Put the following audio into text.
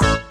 ます